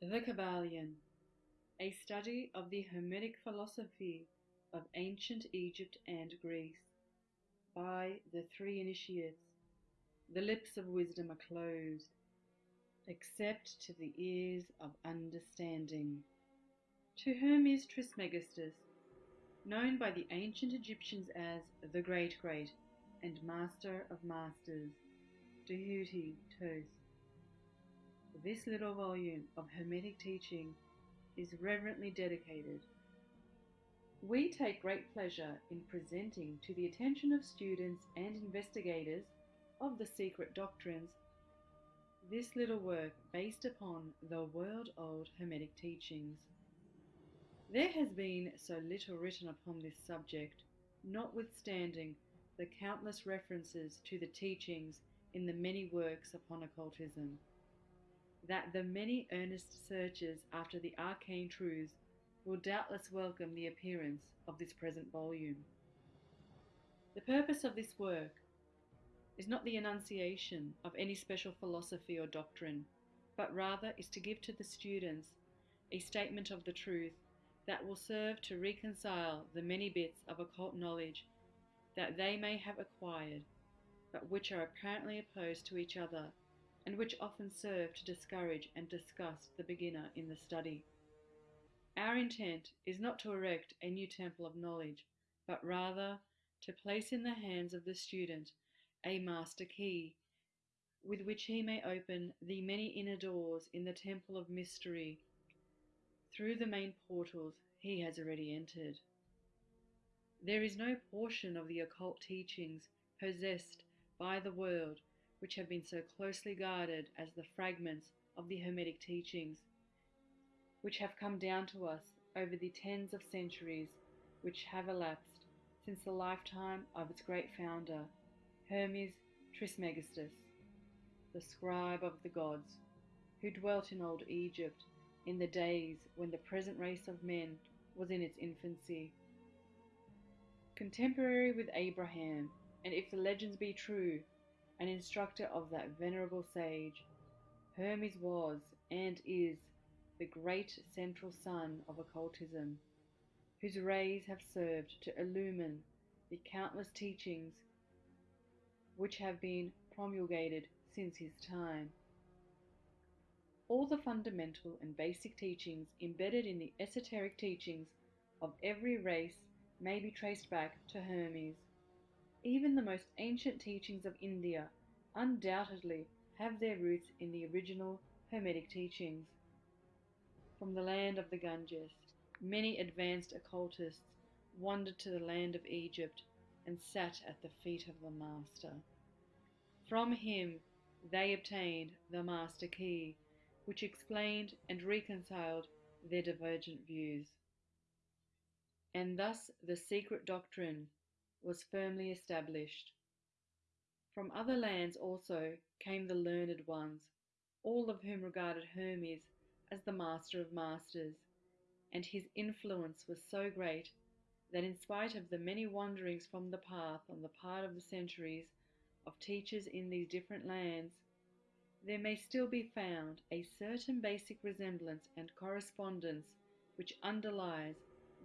The Kybalion, a study of the Hermetic philosophy of ancient Egypt and Greece, by the three initiates. The lips of wisdom are closed, except to the ears of understanding. To Hermes Trismegistus, known by the ancient Egyptians as the Great Great and Master of Masters, Tahuti Tos. This little volume of Hermetic teaching is reverently dedicated. We take great pleasure in presenting to the attention of students and investigators of the secret doctrines this little work based upon the world old Hermetic teachings. There has been so little written upon this subject, notwithstanding the countless references to the teachings in the many works upon occultism, that the many earnest searchers after the arcane truths will doubtless welcome the appearance of this present volume. The purpose of this work is not the enunciation of any special philosophy or doctrine, but rather is to give to the students a statement of the truth that will serve to reconcile the many bits of occult knowledge that they may have acquired, but which are apparently opposed to each other, and which often serve to discourage and disgust the beginner in the study. Our intent is not to erect a new temple of knowledge, but rather to place in the hands of the student a master key, with which he may open the many inner doors in the temple of mystery through the main portals he has already entered. There is no portion of the occult teachings possessed by the world which have been so closely guarded as the fragments of the Hermetic teachings, which have come down to us over the tens of centuries which have elapsed since the lifetime of its great founder, Hermes Trismegistus, the scribe of the gods, who dwelt in old Egypt in the days when the present race of men was in its infancy. Contemporary with Abraham, and if the legends be true, an instructor of that venerable sage, Hermes was and is the great central sun of occultism, whose rays have served to illumine the countless teachings which have been promulgated since his time. All the fundamental and basic teachings embedded in the esoteric teachings of every race may be traced back to Hermes. Even the most ancient teachings of India undoubtedly have their roots in the original Hermetic teachings. From the land of the Ganges, many advanced occultists wandered to the land of Egypt and sat at the feet of the Master. From him they obtained the Master Key, which explained and reconciled their divergent views. And thus the secret doctrine was firmly established. From other lands also came the learned ones, all of whom regarded Hermes as the master of masters, and his influence was so great that, in spite of the many wanderings from the path on the part of the centuries of teachers in these different lands, there may still be found a certain basic resemblance and correspondence which underlies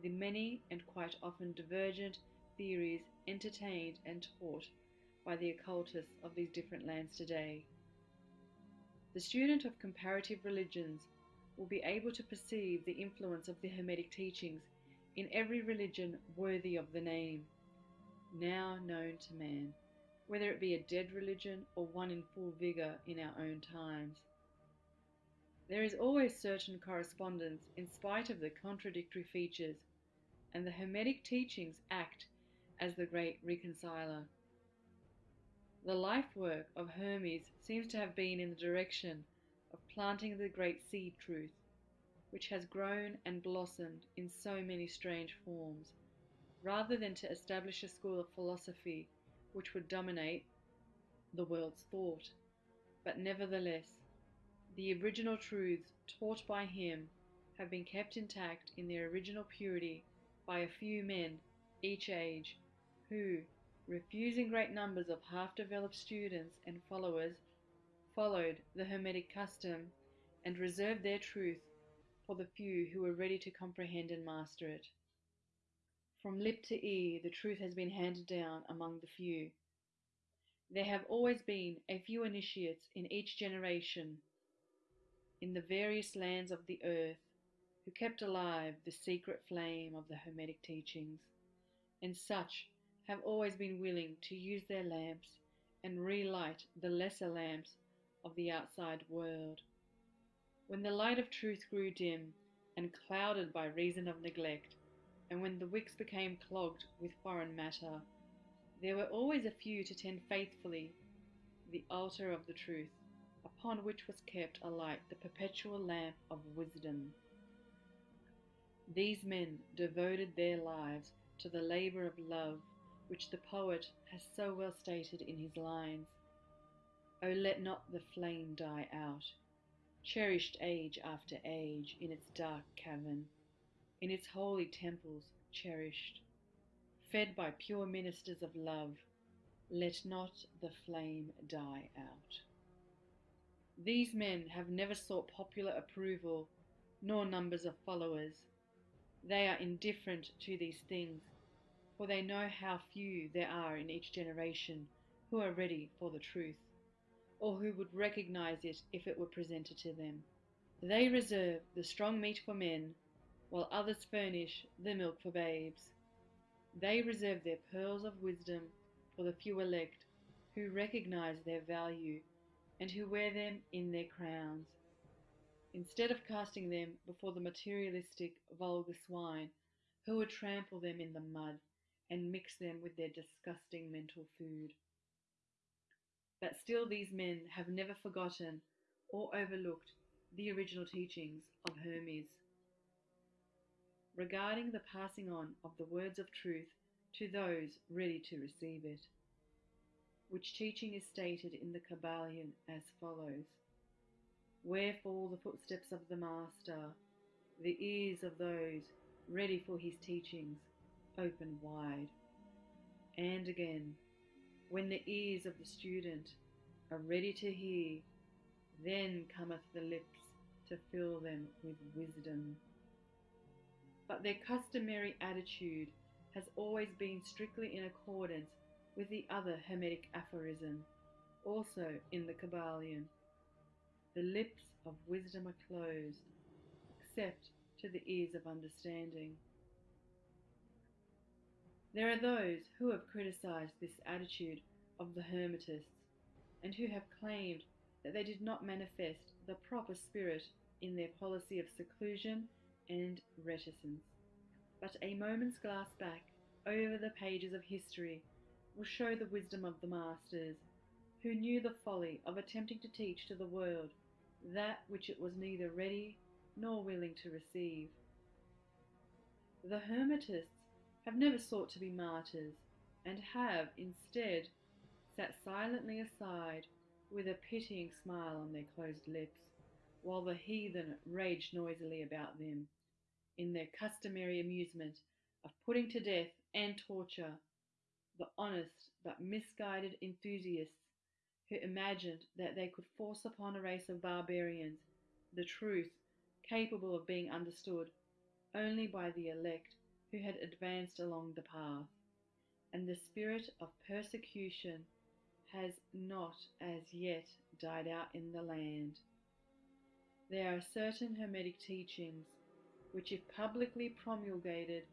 the many and quite often divergent theories entertained and taught by the occultists of these different lands today. The student of comparative religions will be able to perceive the influence of the Hermetic teachings in every religion worthy of the name, now known to man, whether it be a dead religion or one in full vigour in our own times. There is always certain correspondence in spite of the contradictory features, and the Hermetic teachings act as the great reconciler. The life work of Hermes seems to have been in the direction of planting the great seed truth, which has grown and blossomed in so many strange forms, rather than to establish a school of philosophy which would dominate the world's thought. But nevertheless, the original truths taught by him have been kept intact in their original purity by a few men, each age, who, refusing great numbers of half developed students and followers, followed the Hermetic custom and reserved their truth for the few who were ready to comprehend and master it. From lip to ear, the truth has been handed down among the few. There have always been a few initiates in each generation in the various lands of the earth who kept alive the secret flame of the Hermetic teachings, and such have always been willing to use their lamps and relight the lesser lamps of the outside world. When the light of truth grew dim and clouded by reason of neglect, and when the wicks became clogged with foreign matter, there were always a few to tend faithfully the altar of the truth, upon which was kept alight the perpetual lamp of wisdom. These men devoted their lives to the labour of love, which the poet has so well stated in his lines O let not the flame die out, cherished age after age in its dark cavern, in its holy temples cherished, fed by pure ministers of love, let not the flame die out. These men have never sought popular approval nor numbers of followers. They are indifferent to these things, for they know how few there are in each generation who are ready for the truth or who would recognize it if it were presented to them. They reserve the strong meat for men, while others furnish the milk for babes. They reserve their pearls of wisdom for the few elect who recognize their value and who wear them in their crowns, instead of casting them before the materialistic, vulgar swine who would trample them in the mud and mix them with their disgusting mental food. But still, these men have never forgotten or overlooked the original teachings of Hermes regarding the passing on of the words of truth to those ready to receive it, which teaching is stated in the Kybalion as follows Wherefore the footsteps of the Master, the ears of those ready for his teachings, open wide. And again, when the ears of the student are ready to hear, then cometh the lips to fill them with wisdom. But their customary attitude has always been strictly in accordance with the other Hermetic aphorism, also in the Kybalion. The lips of wisdom are closed, except to the ears of understanding. There are those who have criticized this attitude of the Hermetists and who have claimed that they did not manifest the proper spirit in their policy of seclusion and reticence. But a moment's glass back over the pages of history will show the wisdom of the masters, who knew the folly of attempting to teach to the world that which it was neither ready nor willing to receive. The Hermetists have never sought to be martyrs, and have, instead, sat silently aside with a pitying smile on their closed lips, while the heathen raged noisily about them, in their customary amusement of putting to death and torture the honest but misguided enthusiasts who imagined that they could force upon a race of barbarians the truth capable of being understood only by the elect who had advanced along the path, and the spirit of persecution has not as yet died out in the land. There are certain Hermetic teachings which, if publicly promulgated,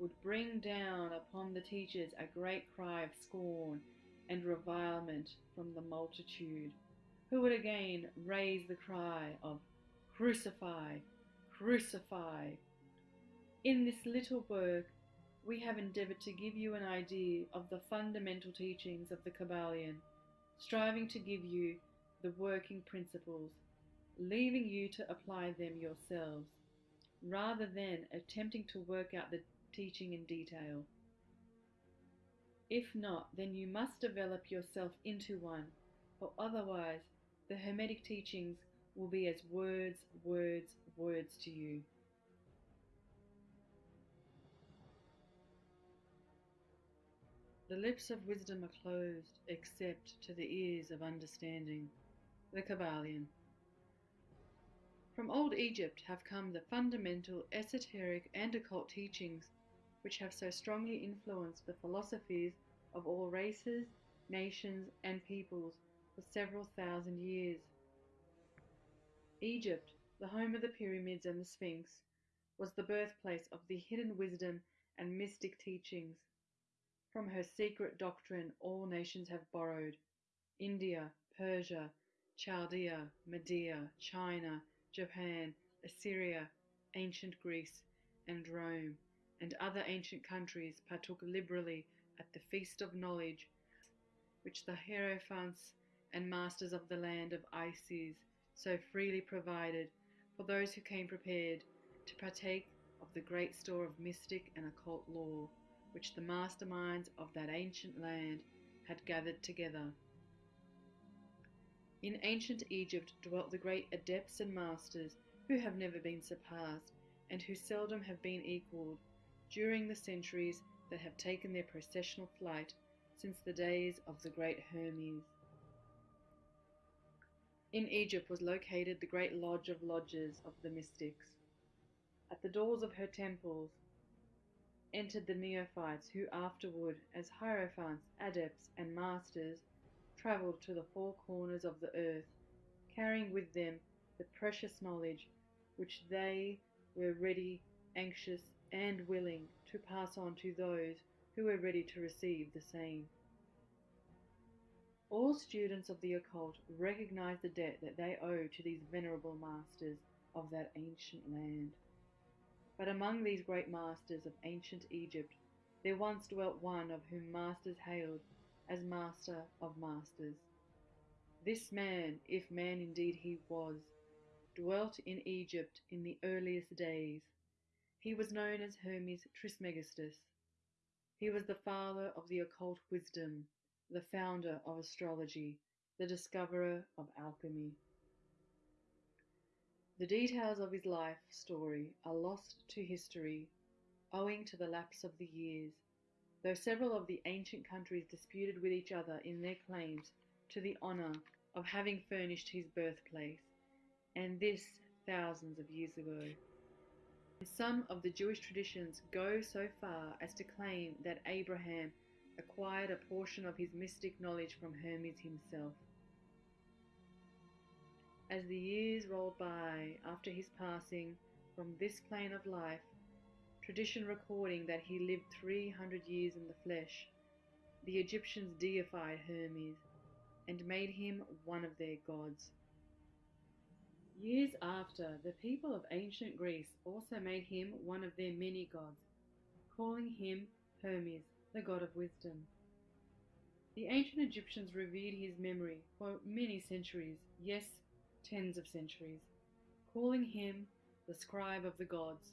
would bring down upon the teachers a great cry of scorn and revilement from the multitude, who would again raise the cry of Crucify, crucify, in this little work, we have endeavored to give you an idea of the fundamental teachings of the Kybalion, striving to give you the working principles, leaving you to apply them yourselves, rather than attempting to work out the teaching in detail. If not, then you must develop yourself into one, or otherwise the Hermetic teachings will be as words, words, words to you. The lips of wisdom are closed except to the ears of understanding. The Kybalion. From old Egypt have come the fundamental esoteric and occult teachings which have so strongly influenced the philosophies of all races, nations, and peoples for several thousand years. Egypt, the home of the pyramids and the Sphinx, was the birthplace of the hidden wisdom and mystic teachings. From her secret doctrine, all nations have borrowed. India, Persia, Chaldea, Media, China, Japan, Assyria, ancient Greece, and Rome, and other ancient countries partook liberally at the feast of knowledge which the Hierophants and masters of the land of Isis so freely provided for those who came prepared to partake of the great store of mystic and occult lore which the masterminds of that ancient land had gathered together. In ancient Egypt dwelt the great adepts and masters who have never been surpassed and who seldom have been equalled during the centuries that have taken their processional flight since the days of the great Hermes. In Egypt was located the great lodge of lodges of the mystics. At the doors of her temples entered the neophytes who afterward, as hierophants, adepts, and masters, travelled to the four corners of the earth, carrying with them the precious knowledge which they were ready, anxious, and willing to pass on to those who were ready to receive the same. All students of the occult recognize the debt that they owe to these venerable masters of that ancient land. But among these great masters of ancient Egypt, there once dwelt one of whom masters hailed as master of masters. This man, if man indeed he was, dwelt in Egypt in the earliest days. He was known as Hermes Trismegistus. He was the father of the occult wisdom, the founder of astrology, the discoverer of alchemy. The details of his life story are lost to history owing to the lapse of the years, though several of the ancient countries disputed with each other in their claims to the honour of having furnished his birthplace, and this thousands of years ago. Some of the Jewish traditions go so far as to claim that Abraham acquired a portion of his mystic knowledge from Hermes himself. As the years rolled by after his passing from this plane of life, tradition recording that he lived 300 years in the flesh, the Egyptians deified Hermes and made him one of their gods. Years after, the people of ancient Greece also made him one of their many gods, calling him Hermes, the god of wisdom. The ancient Egyptians revered his memory for many centuries, yes, tens of centuries, calling him the scribe of the gods,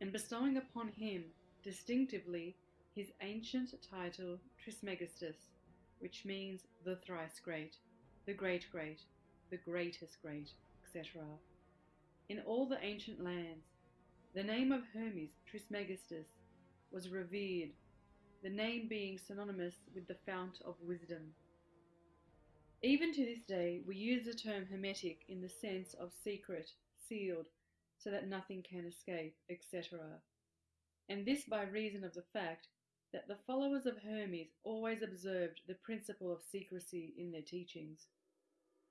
and bestowing upon him distinctively his ancient title Trismegistus, which means the thrice great, the great great, the greatest great, etc. In all the ancient lands, the name of Hermes Trismegistus was revered the name being synonymous with the fount of wisdom. Even to this day, we use the term hermetic in the sense of secret, sealed, so that nothing can escape, etc. And this by reason of the fact that the followers of Hermes always observed the principle of secrecy in their teachings.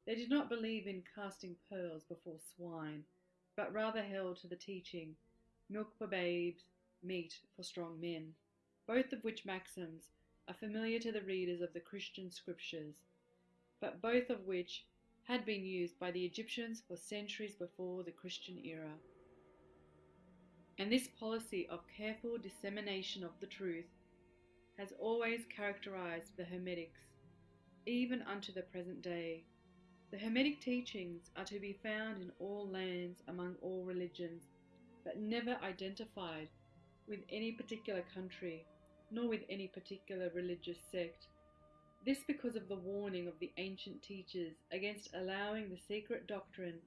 They did not believe in casting pearls before swine, but rather held to the teaching milk for babes, meat for strong men both of which maxims are familiar to the readers of the Christian scriptures, but both of which had been used by the Egyptians for centuries before the Christian era. And this policy of careful dissemination of the truth has always characterized the Hermetics, even unto the present day. The Hermetic teachings are to be found in all lands among all religions, but never identified with any particular country nor with any particular religious sect. This because of the warning of the ancient teachers against allowing the secret doctrine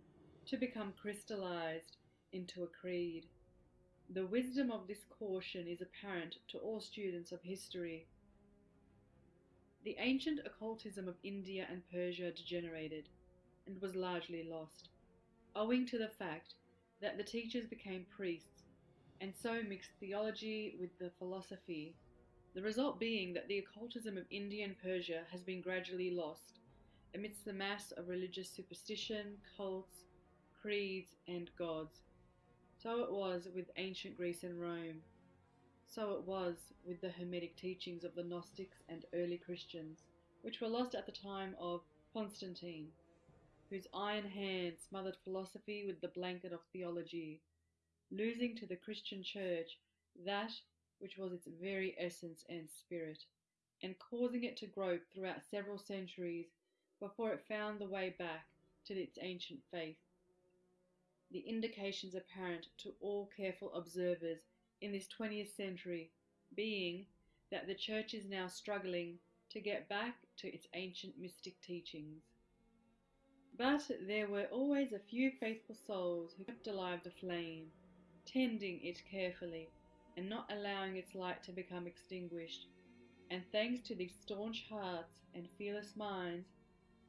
to become crystallized into a creed. The wisdom of this caution is apparent to all students of history. The ancient occultism of India and Persia degenerated and was largely lost. owing to the fact that the teachers became priests and so mixed theology with the philosophy, the result being that the occultism of India and Persia has been gradually lost amidst the mass of religious superstition, cults, creeds, and gods. So it was with ancient Greece and Rome. So it was with the Hermetic teachings of the Gnostics and early Christians, which were lost at the time of Constantine, whose iron hand smothered philosophy with the blanket of theology, losing to the Christian Church that which was its very essence and spirit, and causing it to grope throughout several centuries before it found the way back to its ancient faith. The indications apparent to all careful observers in this 20th century being that the Church is now struggling to get back to its ancient mystic teachings. But there were always a few faithful souls who kept alive the flame, tending it carefully and not allowing its light to become extinguished. And thanks to these staunch hearts and fearless minds,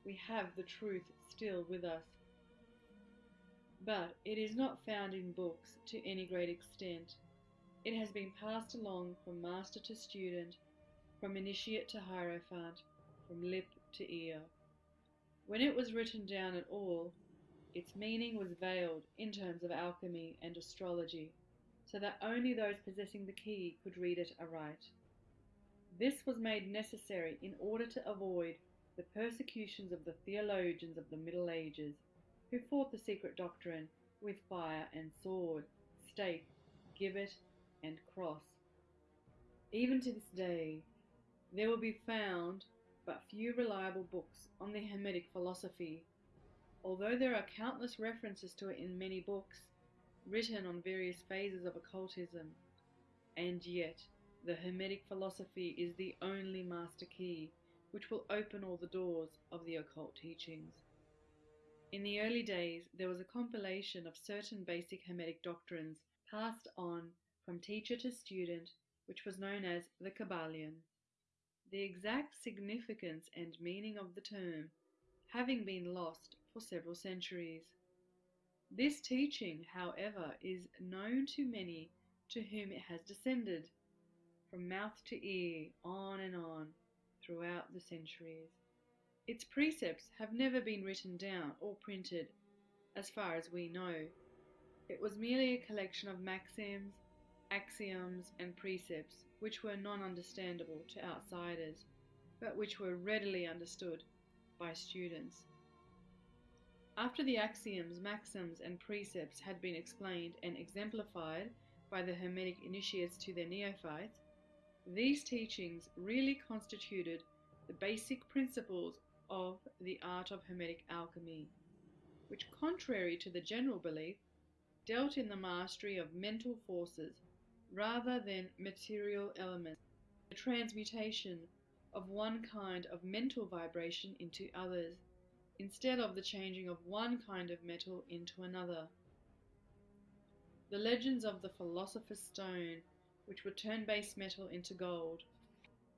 we have the truth still with us. But it is not found in books to any great extent. It has been passed along from master to student, from initiate to hierophant, from lip to ear. When it was written down at all, its meaning was veiled in terms of alchemy and astrology, so that only those possessing the key could read it aright. This was made necessary in order to avoid the persecutions of the theologians of the Middle Ages, who fought the secret doctrine with fire and sword, stake, gibbet, and cross. Even to this day, there will be found but few reliable books on the Hermetic philosophy, although there are countless references to it in many books written on various phases of occultism. And yet, the Hermetic philosophy is the only master key which will open all the doors of the occult teachings. In the early days, there was a compilation of certain basic Hermetic doctrines passed on from teacher to student, which was known as the Kybalion. The exact significance and meaning of the term having been lost for several centuries. This teaching, however, is known to many to whom it has descended, from mouth to ear, on and on, throughout the centuries. Its precepts have never been written down or printed, as far as we know. It was merely a collection of maxims, axioms, and precepts which were non understandable to outsiders, but which were readily understood by students. After the axioms, maxims, and precepts had been explained and exemplified by the Hermetic initiates to their neophytes, these teachings really constituted the basic principles of the art of Hermetic alchemy, which, contrary to the general belief, dealt in the mastery of mental forces rather than material elements, the transmutation of one kind of mental vibration into others, instead of the changing of one kind of metal into another. The legends of the Philosopher's Stone, which would turn base metal into gold,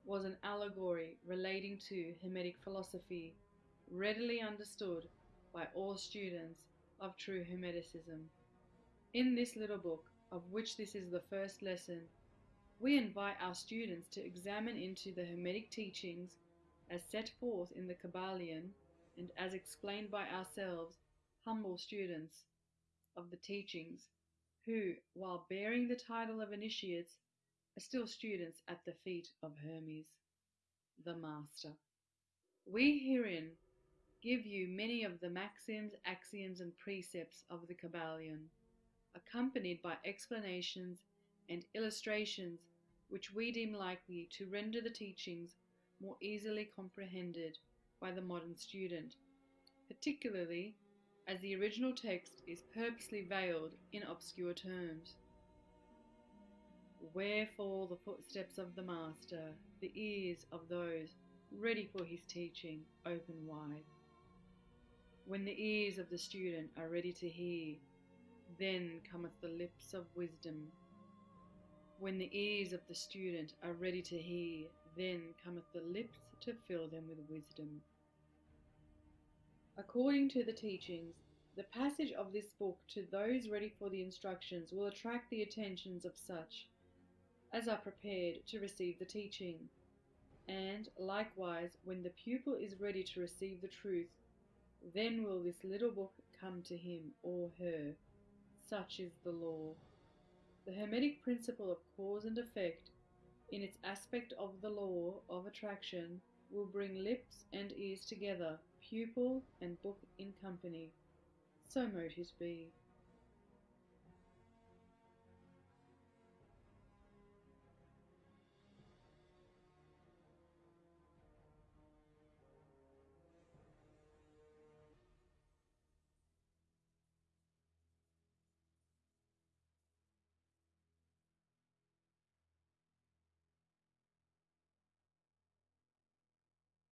was an allegory relating to Hermetic philosophy, readily understood by all students of true Hermeticism. In this little book, of which this is the first lesson, we invite our students to examine into the Hermetic teachings as set forth in the Kybalion and as explained by ourselves, humble students of the teachings, who, while bearing the title of initiates, are still students at the feet of Hermes, the Master. We herein give you many of the maxims, axioms, and precepts of the Kybalion accompanied by explanations and illustrations which we deem likely to render the teachings more easily comprehended by the modern student, particularly as the original text is purposely veiled in obscure terms. Where fall the footsteps of the Master, the ears of those ready for his teaching open wide? When the ears of the student are ready to hear, then cometh the lips of wisdom. When the ears of the student are ready to hear, then cometh the lips to fill them with wisdom. According to the teachings, The passage of this book to those ready for the instructions will attract the attentions of such as are prepared to receive the teaching. And likewise, when the pupil is ready to receive the truth, then will this little book come to him or her. Such is the law. The Hermetic principle of cause and effect, in its aspect of the law of attraction, will bring lips and ears together, pupil and book in company. So mote it be.